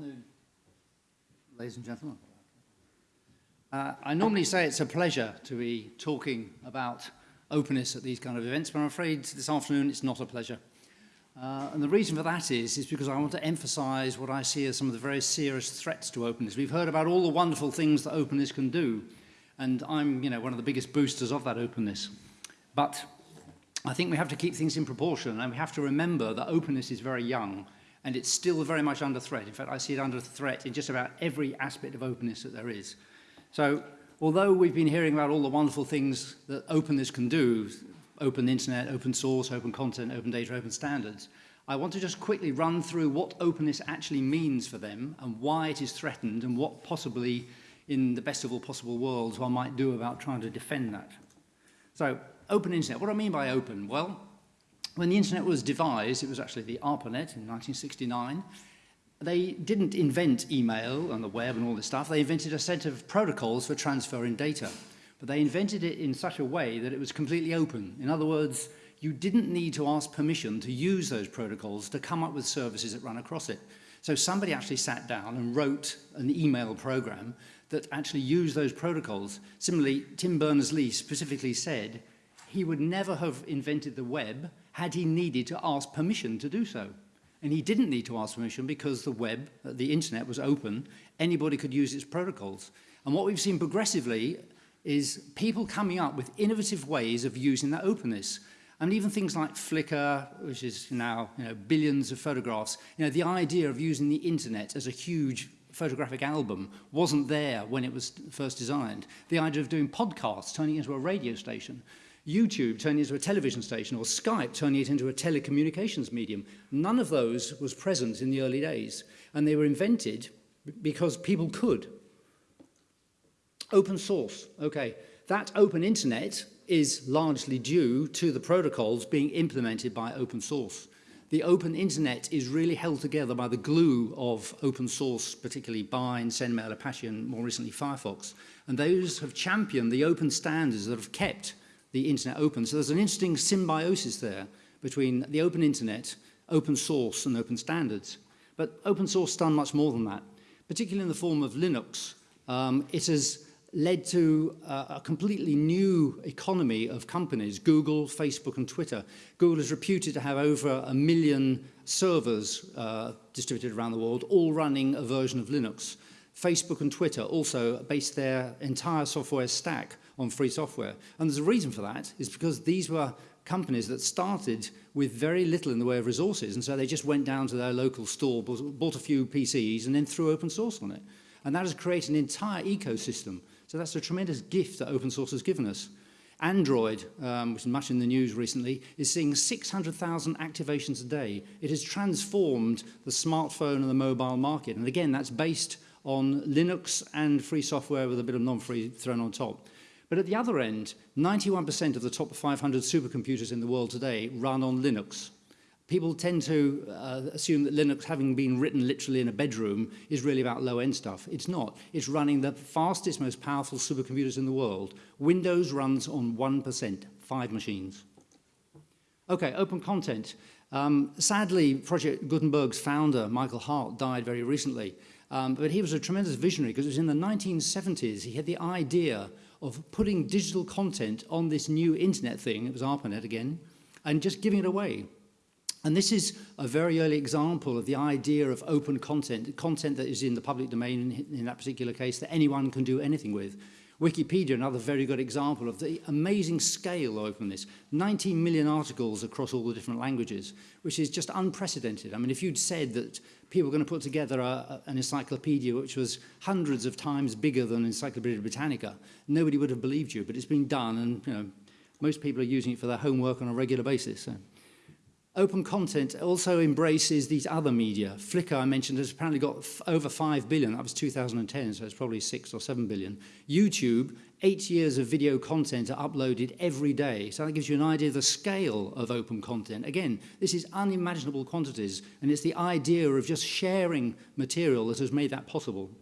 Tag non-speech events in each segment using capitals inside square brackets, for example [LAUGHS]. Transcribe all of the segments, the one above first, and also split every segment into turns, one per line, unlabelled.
afternoon, ladies and gentlemen. Uh, I normally say it's a pleasure to be talking about openness at these kind of events, but I'm afraid this afternoon it's not a pleasure. Uh, and the reason for that is, is because I want to emphasize what I see as some of the very serious threats to openness. We've heard about all the wonderful things that openness can do, and I'm you know, one of the biggest boosters of that openness. But I think we have to keep things in proportion, and we have to remember that openness is very young, and it's still very much under threat. In fact, I see it under threat in just about every aspect of openness that there is. So although we've been hearing about all the wonderful things that openness can do, open internet, open source, open content, open data, open standards, I want to just quickly run through what openness actually means for them and why it is threatened and what possibly in the best of all possible worlds one might do about trying to defend that. So open internet, what do I mean by open? Well, when the internet was devised, it was actually the ARPANET in 1969, they didn't invent email and the web and all this stuff. They invented a set of protocols for transferring data. But they invented it in such a way that it was completely open. In other words, you didn't need to ask permission to use those protocols to come up with services that run across it. So somebody actually sat down and wrote an email program that actually used those protocols. Similarly, Tim Berners-Lee specifically said he would never have invented the web had he needed to ask permission to do so. And he didn't need to ask permission because the web, uh, the internet was open. Anybody could use its protocols. And what we've seen progressively is people coming up with innovative ways of using that openness. And even things like Flickr, which is now you know, billions of photographs, you know, the idea of using the internet as a huge photographic album wasn't there when it was first designed. The idea of doing podcasts, turning into a radio station, YouTube turning it into a television station or Skype turning it into a telecommunications medium. None of those was present in the early days. And they were invented because people could. Open source, okay. That open internet is largely due to the protocols being implemented by open source. The open internet is really held together by the glue of open source, particularly Bind, SendMail, Apache, and more recently Firefox. And those have championed the open standards that have kept the internet open. So there's an interesting symbiosis there between the open internet, open source and open standards. But open source done much more than that, particularly in the form of Linux. Um, it has led to uh, a completely new economy of companies, Google, Facebook and Twitter. Google is reputed to have over a million servers uh, distributed around the world, all running a version of Linux. Facebook and Twitter also base their entire software stack on free software. And there's a reason for that, is because these were companies that started with very little in the way of resources, and so they just went down to their local store, bought a few PCs, and then threw open source on it. And that has created an entire ecosystem. So that's a tremendous gift that open source has given us. Android, um, which is much in the news recently, is seeing 600,000 activations a day. It has transformed the smartphone and the mobile market. And again, that's based on Linux and free software with a bit of non-free thrown on top. But at the other end, 91% of the top 500 supercomputers in the world today run on Linux. People tend to uh, assume that Linux, having been written literally in a bedroom, is really about low-end stuff. It's not. It's running the fastest, most powerful supercomputers in the world. Windows runs on 1%, five machines. Okay, open content. Um, sadly, Project Gutenberg's founder, Michael Hart, died very recently. Um, but he was a tremendous visionary because it was in the 1970s he had the idea of putting digital content on this new internet thing, it was ARPANET again, and just giving it away. And this is a very early example of the idea of open content, content that is in the public domain in, in that particular case that anyone can do anything with. Wikipedia, another very good example of the amazing scale of openness. 19 million articles across all the different languages, which is just unprecedented. I mean, if you'd said that people were going to put together a, a, an encyclopedia which was hundreds of times bigger than Encyclopedia Britannica, nobody would have believed you, but it's been done and you know, most people are using it for their homework on a regular basis. So. Open content also embraces these other media. Flickr, I mentioned, has apparently got over 5 billion. That was 2010, so it's probably 6 or 7 billion. YouTube, eight years of video content are uploaded every day. So that gives you an idea of the scale of open content. Again, this is unimaginable quantities, and it's the idea of just sharing material that has made that possible.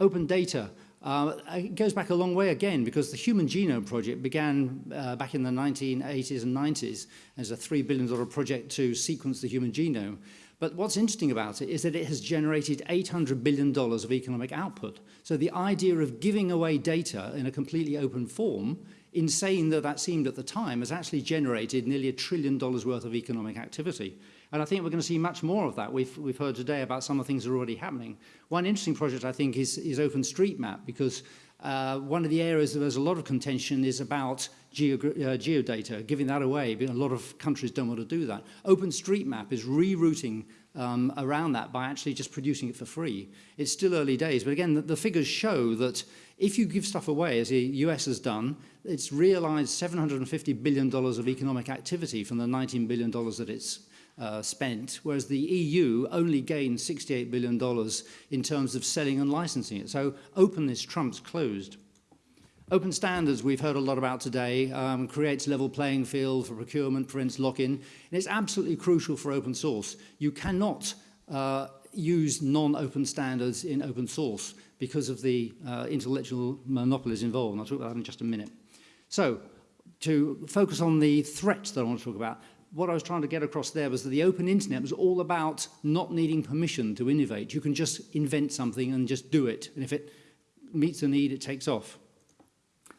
Open data. Uh, it goes back a long way again because the Human Genome Project began uh, back in the 1980s and 90s as a $3 billion project to sequence the human genome. But what's interesting about it is that it has generated $800 billion of economic output. So the idea of giving away data in a completely open form, insane though that seemed at the time, has actually generated nearly a trillion dollars worth of economic activity. And I think we're going to see much more of that. We've, we've heard today about some of the things that are already happening. One interesting project, I think, is, is OpenStreetMap, because uh, one of the areas that there's a lot of contention is about geo, uh, geodata, giving that away. A lot of countries don't want to do that. OpenStreetMap is rerouting um, around that by actually just producing it for free. It's still early days, but again, the, the figures show that if you give stuff away, as the US has done, it's realized $750 billion of economic activity from the $19 billion that it's uh, spent, whereas the EU only gained $68 billion in terms of selling and licensing it. So openness trumps closed. Open standards we've heard a lot about today um, creates level playing field for procurement, prevents lock-in, and it's absolutely crucial for open source. You cannot uh, use non-open standards in open source because of the uh, intellectual monopolies involved, and I'll talk about that in just a minute. So, to focus on the threats that I want to talk about, what I was trying to get across there was that the open internet was all about not needing permission to innovate. You can just invent something and just do it. And if it meets a need, it takes off.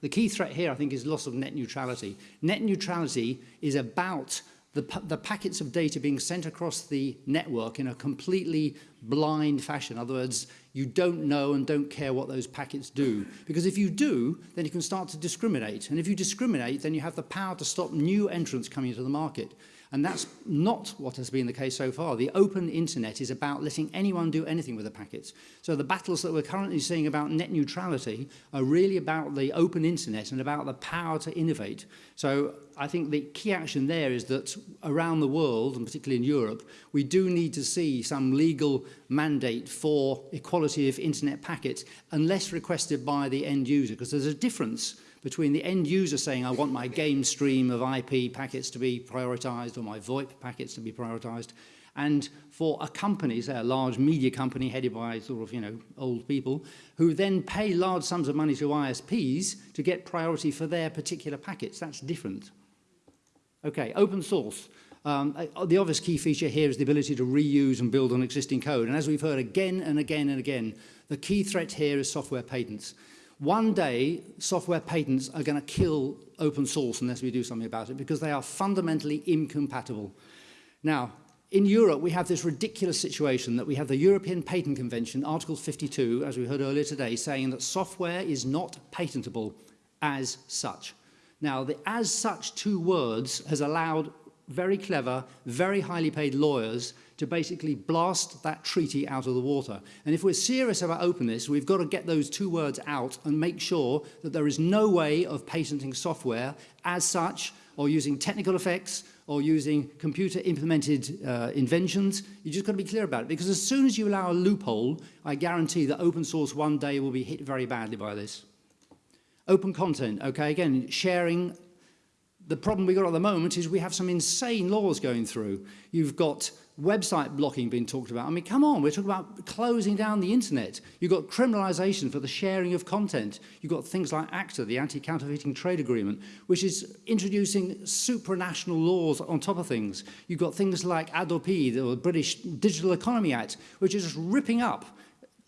The key threat here, I think, is loss of net neutrality. Net neutrality is about the, the packets of data being sent across the network in a completely blind fashion. In other words, you don't know and don't care what those packets do. Because if you do, then you can start to discriminate. And if you discriminate, then you have the power to stop new entrants coming into the market. And that's not what has been the case so far. The open internet is about letting anyone do anything with the packets. So the battles that we're currently seeing about net neutrality are really about the open internet and about the power to innovate. So I think the key action there is that around the world, and particularly in Europe, we do need to see some legal mandate for equality of internet packets unless requested by the end user, because there's a difference between the end user saying, I want my game stream of IP packets to be prioritized or my VoIP packets to be prioritized, and for a company, say a large media company headed by sort of, you know, old people, who then pay large sums of money to ISPs to get priority for their particular packets. That's different. Okay, open source. Um, uh, the obvious key feature here is the ability to reuse and build on existing code. And as we've heard again and again and again, the key threat here is software patents. One day, software patents are going to kill open source unless we do something about it because they are fundamentally incompatible. Now, in Europe, we have this ridiculous situation that we have the European Patent Convention, Article 52, as we heard earlier today, saying that software is not patentable as such. Now, the as such two words has allowed very clever, very highly paid lawyers to basically blast that treaty out of the water. And if we're serious about openness, we've got to get those two words out and make sure that there is no way of patenting software as such or using technical effects or using computer implemented uh, inventions. You just got to be clear about it because as soon as you allow a loophole, I guarantee that open source one day will be hit very badly by this. Open content, okay, again, sharing the problem we've got at the moment is we have some insane laws going through. You've got website blocking being talked about. I mean, come on, we're talking about closing down the internet. You've got criminalization for the sharing of content. You've got things like ACTA, the Anti-Counterfeiting Trade Agreement, which is introducing supranational laws on top of things. You've got things like HADOPI, the British Digital Economy Act, which is just ripping up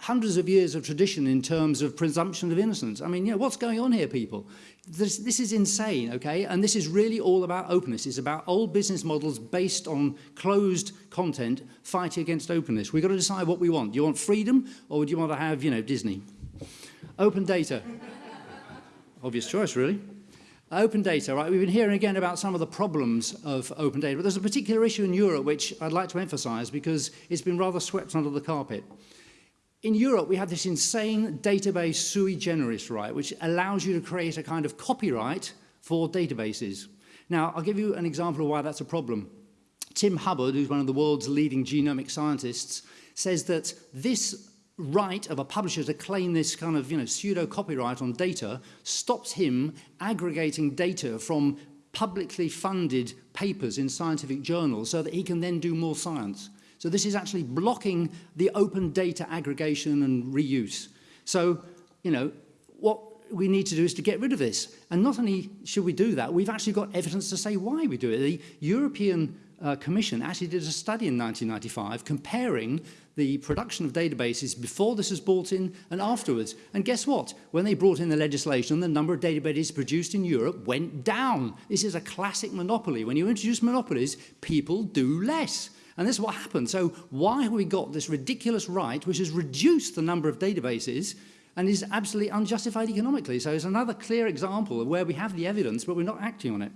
hundreds of years of tradition in terms of presumption of innocence. I mean, you know, what's going on here, people? This, this is insane, okay? And this is really all about openness. It's about old business models based on closed content fighting against openness. We've got to decide what we want. Do you want freedom or do you want to have, you know, Disney? Open data. [LAUGHS] Obvious choice, really. Open data, right? We've been hearing again about some of the problems of open data, but there's a particular issue in Europe which I'd like to emphasize because it's been rather swept under the carpet. In Europe, we have this insane database sui generis right, which allows you to create a kind of copyright for databases. Now, I'll give you an example of why that's a problem. Tim Hubbard, who's one of the world's leading genomic scientists, says that this right of a publisher to claim this kind of you know, pseudo copyright on data stops him aggregating data from publicly funded papers in scientific journals so that he can then do more science. So this is actually blocking the open data aggregation and reuse. So, you know, what we need to do is to get rid of this. And not only should we do that, we've actually got evidence to say why we do it. The European uh, Commission actually did a study in 1995 comparing the production of databases before this was brought in and afterwards. And guess what? When they brought in the legislation, the number of databases produced in Europe went down. This is a classic monopoly. When you introduce monopolies, people do less. And this is what happened. So why have we got this ridiculous right which has reduced the number of databases and is absolutely unjustified economically? So it's another clear example of where we have the evidence but we're not acting on it.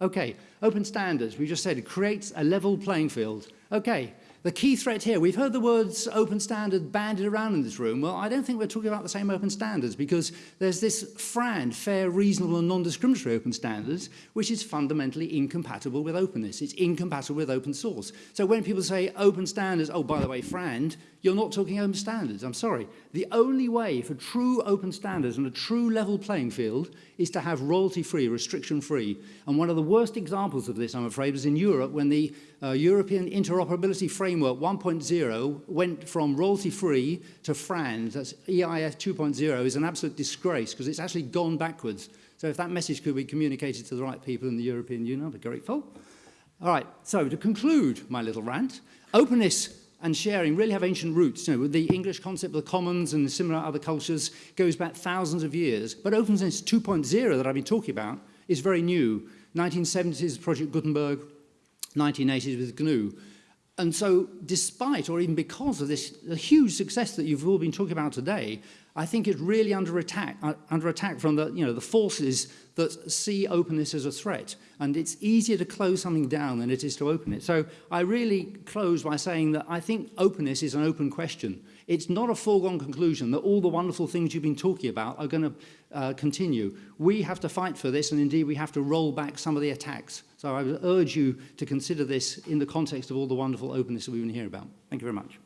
Okay, open standards, we just said it creates a level playing field. Okay, the key threat here, we've heard the words open standard banded around in this room. Well, I don't think we're talking about the same open standards because there's this FRAND, fair, reasonable and non-discriminatory open standards, which is fundamentally incompatible with openness. It's incompatible with open source. So when people say open standards, oh, by the way, FRAND, you're not talking open standards. I'm sorry. The only way for true open standards and a true level playing field is to have royalty-free, restriction-free. And one of the worst examples of this, I'm afraid, was in Europe when the uh, European Interoperability Framework 1.0 went from royalty-free to FRAND. That's EIF 2.0 is an absolute disgrace because it's actually gone backwards. So if that message could be communicated to the right people in the European Union, I'd be grateful. All right, so to conclude my little rant, openness and sharing really have ancient roots. You know, the English concept of the commons and similar other cultures goes back thousands of years. But openness 2.0 that I've been talking about is very new. 1970s, Project Gutenberg, 1980s with GNU. And so despite or even because of this huge success that you've all been talking about today, I think it's really under attack, uh, under attack from the, you know, the forces that see openness as a threat. And it's easier to close something down than it is to open it. So I really close by saying that I think openness is an open question. It's not a foregone conclusion that all the wonderful things you've been talking about are going to uh, continue. We have to fight for this, and indeed we have to roll back some of the attacks. So I would urge you to consider this in the context of all the wonderful openness that we've been hearing about. Thank you very much.